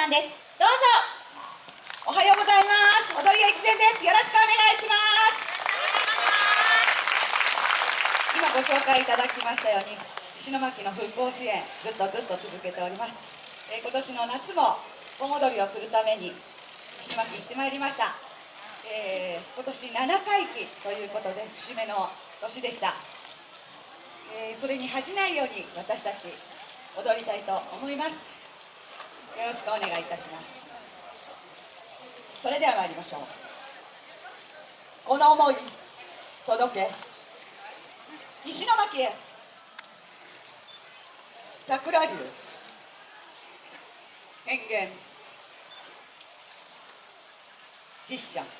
さんです。どうぞ。おはようございます。踊り屋一年です。よろしくお願いします。今ご紹介いただきましたように石巻の復興支援ずっとずっと続けております、えー、今年の夏も盆踊りをするために石巻行ってまいりました、えー、今年7回忌ということで節目の年でした、えー、それに恥じないように私たち踊りたいと思います。よろしくお願いいたします。それでは参りましょう。この思い届け。石巻へ。桜流変幻。実写。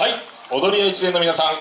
はい踊り屋一年の皆さん。